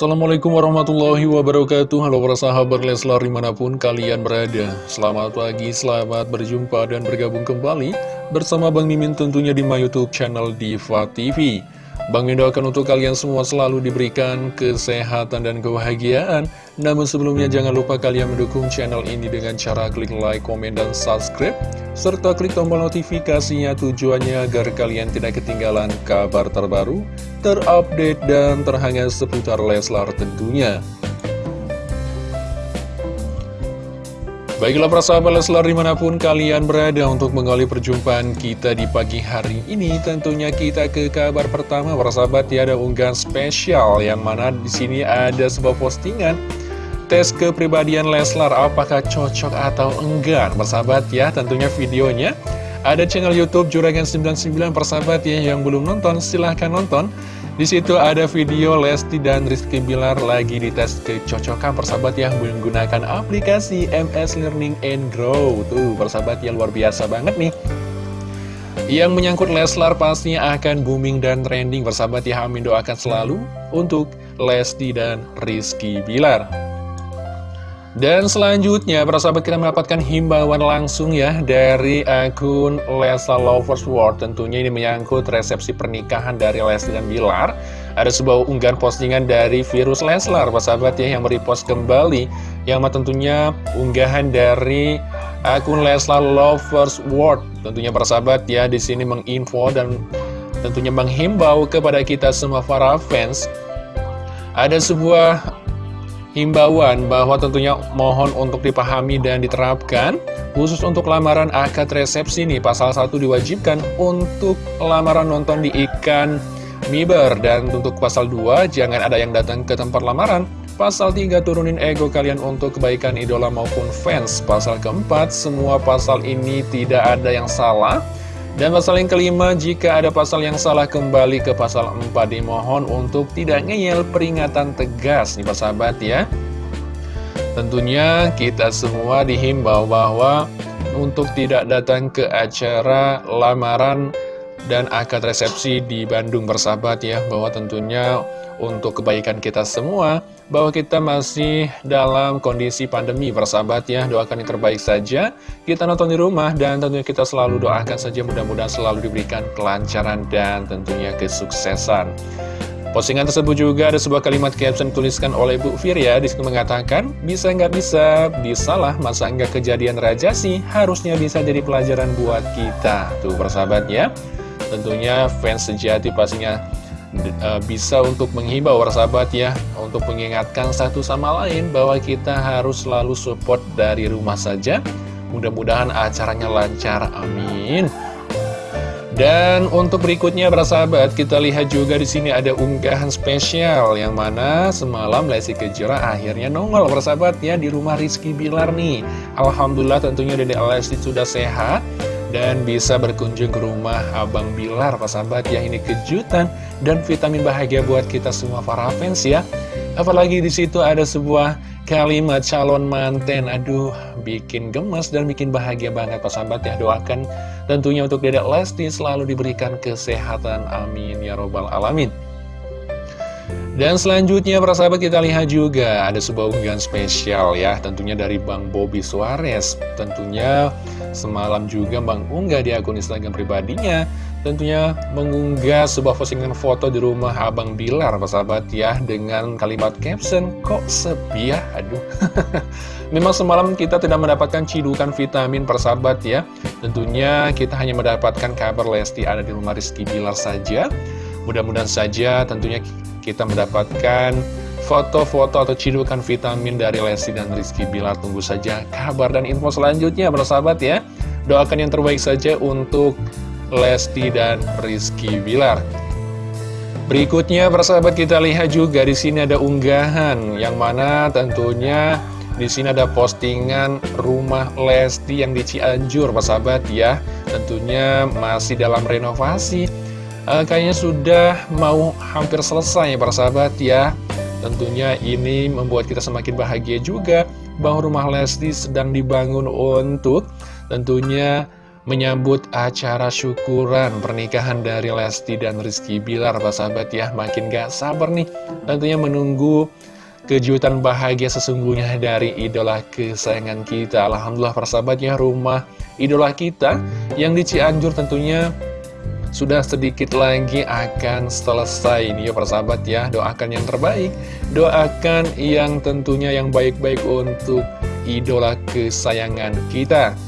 Assalamualaikum warahmatullahi wabarakatuh. Halo para sahabat Leslar di mana pun kalian berada. Selamat pagi, selamat berjumpa dan bergabung kembali Bersama Bang Mimin tentunya di my youtube channel Diva TV Bang Mimin doakan untuk kalian semua selalu diberikan kesehatan dan kebahagiaan Namun sebelumnya jangan lupa kalian mendukung channel ini dengan cara klik like, komen, dan subscribe serta klik tombol notifikasinya tujuannya agar kalian tidak ketinggalan kabar terbaru, terupdate, dan terhangat seputar Leslar tentunya. Baiklah para sahabat Leslar di mana pun kalian berada untuk mengawali perjumpaan kita di pagi hari ini Tentunya kita ke kabar pertama. Para sahabat ya ada unggahan spesial yang mana di sini ada sebuah postingan. Tes kepribadian Leslar apakah cocok atau enggak persahabat ya tentunya videonya. Ada channel YouTube Juragan 99 persahabat ya yang belum nonton silahkan nonton di situ ada video Lesti dan Rizky Bilar lagi dites kecocokan persahabat yang menggunakan aplikasi MS Learning and Grow. Tuh persahabat yang luar biasa banget nih. Yang menyangkut Leslar pastinya akan booming dan trending. Persahabat ya Amin doakan selalu untuk Lesti dan Rizky Bilar dan selanjutnya, para sahabat kita mendapatkan himbauan langsung ya dari akun Lesa Lovers World. Tentunya ini menyangkut resepsi pernikahan dari Lesti dan Bilar. Ada sebuah unggahan postingan dari Virus Leslar, para sahabat ya, yang merepost kembali. Yang tentunya unggahan dari akun Leslar Lovers World. Tentunya para sahabat ya, di sini menginfo dan tentunya menghimbau kepada kita semua para fans. Ada sebuah himbauan bahwa tentunya mohon untuk dipahami dan diterapkan khusus untuk lamaran akad resepsi nih pasal 1 diwajibkan untuk lamaran nonton di ikan miber. Dan untuk pasal 2 jangan ada yang datang ke tempat lamaran. Pasal 3 turunin ego kalian untuk kebaikan idola maupun fans. Pasal keempat semua pasal ini tidak ada yang salah dan pasal yang kelima, jika ada pasal yang salah kembali ke pasal 4 dimohon untuk tidak ngeyel peringatan tegas nih Pak sahabat ya. Tentunya kita semua dihimbau bahwa untuk tidak datang ke acara lamaran dan akad resepsi di Bandung bersahabat ya bahwa tentunya untuk kebaikan kita semua bahwa kita masih dalam kondisi pandemi bersahabat ya. Doakan yang terbaik saja. Kita nonton di rumah dan tentunya kita selalu doakan saja. Mudah-mudahan selalu diberikan kelancaran dan tentunya kesuksesan. Postingan tersebut juga ada sebuah kalimat caption tuliskan oleh Bu Firya. Di situ mengatakan, bisa nggak bisa, bisalah masa nggak kejadian raja sih, harusnya bisa jadi pelajaran buat kita. Tuh persahabat ya, Tentunya fans sejati pastinya bisa untuk menghibau sahabat ya Untuk mengingatkan satu sama lain bahwa kita harus selalu support dari rumah saja. Mudah-mudahan acaranya lancar, amin. Dan untuk berikutnya para sahabat kita lihat juga di sini ada unggahan spesial yang mana semalam Lesti Kejora akhirnya nongol para sahabat ya di rumah Rizky Bilar nih. Alhamdulillah tentunya Dede Lesti sudah sehat dan bisa berkunjung ke rumah Abang Bilar Pak sahabat ya ini kejutan dan vitamin bahagia buat kita semua para fans ya. Apalagi di situ ada sebuah kalimat calon manten. Aduh bikin gemes dan bikin bahagia banget Pak sahabat ya. Doakan tentunya untuk Dedek Lesti selalu diberikan kesehatan. Amin ya robbal alamin dan selanjutnya para sahabat kita lihat juga ada sebuah unggahan spesial ya tentunya dari Bang Bobby Suarez. Tentunya semalam juga Bang unggah di akun Instagram pribadinya tentunya mengunggah sebuah postingan foto di rumah Abang Bilar para sahabat ya dengan kalimat caption kok sepi ya? Aduh. Memang semalam kita tidak mendapatkan cidukan vitamin persahabat ya. Tentunya kita hanya mendapatkan kabar Lesti ada di rumah Rizky Bilar saja. Mudah-mudahan saja tentunya kita mendapatkan foto-foto atau cidukan vitamin dari Lesti dan Rizky Bilar. Tunggu saja kabar dan info selanjutnya, sahabat ya. Doakan yang terbaik saja untuk Lesti dan Rizky Bilar. Berikutnya, sahabat kita lihat juga di sini ada unggahan yang mana tentunya di sini ada postingan rumah Lesti yang di Cianjur, sahabat ya. Tentunya masih dalam renovasi uh, kayaknya sudah mau hampir selesai ya para sahabat ya. Tentunya ini membuat kita semakin bahagia juga bahwa rumah Lesti sedang dibangun untuk tentunya menyambut acara syukuran pernikahan dari Lesti dan Rizky Bilar sahabat ya. Makin gak sabar nih tentunya menunggu kejutan bahagia sesungguhnya dari idola kesayangan kita. Alhamdulillah persahabat ya rumah idola kita yang di Cianjur tentunya sudah sedikit lagi akan selesai nih ya persahabat ya. Doakan yang terbaik. Doakan yang tentunya yang baik-baik untuk idola kesayangan kita.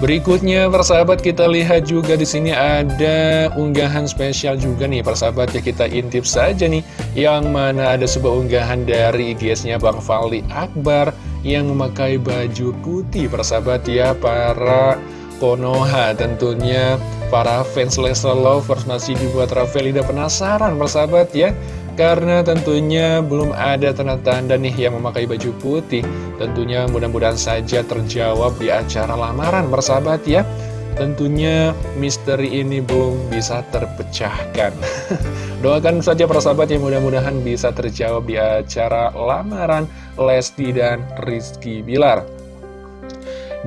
Berikutnya persahabat kita lihat juga di sini ada unggahan spesial juga nih persahabat ya. Kita intip saja nih yang mana ada sebuah unggahan dari IGS-nya Bang Fali Akbar yang memakai baju putih persahabat ya para Konoha tentunya para fans Leslar Lovers masih dibuat Ravelida penasaran persahabat ya. Karena tentunya belum ada tanda-tanda nih yang memakai baju putih. Tentunya mudah-mudahan saja terjawab di acara lamaran bersahabat ya. Tentunya misteri ini belum bisa terpecahkan. Doakan saja persahabat yang mudah-mudahan bisa terjawab di acara lamaran Lesti dan Rizky Bilar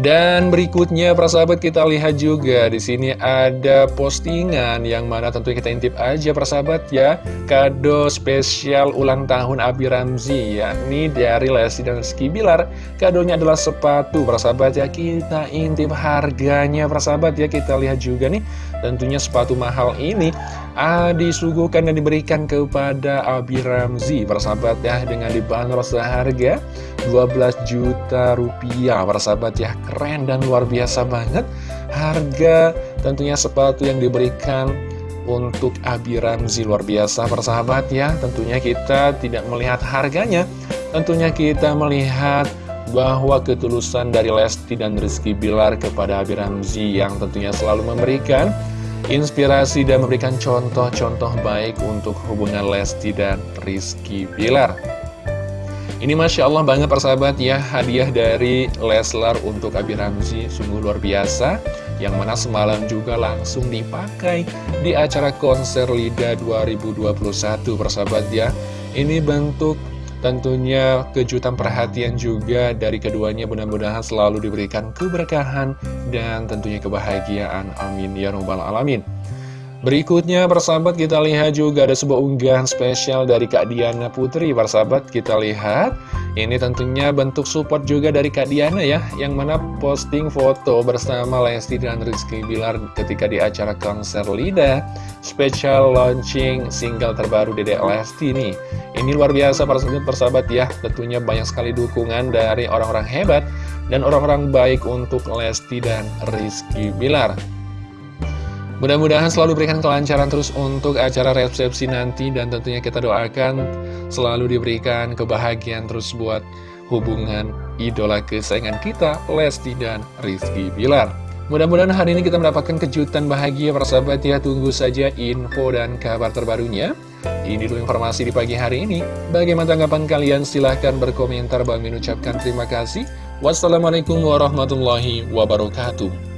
dan berikutnya persahabat kita lihat juga di sini ada postingan yang mana tentu kita intip aja persahabat ya. Kado spesial ulang tahun Abi Ramzi ya ini dari Lesti dan Rizky Bilar. Kadonya adalah sepatu persahabat ya. Kita intip harganya persahabat ya. Kita lihat juga nih tentunya sepatu mahal ini ah, disuguhkan dan diberikan kepada Abi Ramzi persahabat ya dengan dibanderol seharga 12 juta rupiah. Persahabat ya keren dan luar biasa banget. Harga tentunya sepatu yang diberikan untuk Abi Ramzi luar biasa. Persahabat ya tentunya kita tidak melihat harganya. Tentunya kita melihat bahwa ketulusan dari Lesti dan Rizky Bilar kepada Abi Ramzi yang tentunya selalu memberikan inspirasi dan memberikan contoh-contoh baik untuk hubungan Lesti dan Rizky Bilar. Ini Masya Allah banget persahabat ya. Hadiah dari Leslar untuk Abi Ramzi Sungguh luar biasa. Yang mana semalam juga langsung dipakai Di acara konser LIDA 2021 persahabat ya. Ini bentuk tentunya kejutan perhatian juga dari keduanya Mudah-mudahan selalu diberikan keberkahan Dan tentunya kebahagiaan. Amin. Ya Rabbal Alamin Berikutnya persahabat kita lihat juga ada sebuah unggahan spesial dari Kak Diana Putri. Persahabat kita lihat. Ini tentunya bentuk support juga dari Kak Diana ya Yang mana posting foto bersama Lesti dan Rizky Bilar ketika di acara konser Lida. Special launching single terbaru Dedek Lesti nih. Ini luar biasa persahabat, ya. Tentunya banyak sekali dukungan dari orang-orang hebat Dan orang-orang baik untuk Lesti dan Rizky Bilar Mudah-mudahan selalu berikan kelancaran terus untuk acara resepsi nanti dan tentunya kita doakan selalu diberikan kebahagiaan terus buat hubungan idola kesayangan kita, Lesti dan Rizky Bilar. Mudah-mudahan hari ini kita mendapatkan kejutan bahagia persahabat ya, tunggu saja info dan kabar terbarunya. Ini dulu informasi di pagi hari ini. Bagaimana tanggapan kalian? Silahkan berkomentar. Bang ucapkan terima kasih. Wassalamualaikum warahmatullahi wabarakatuh.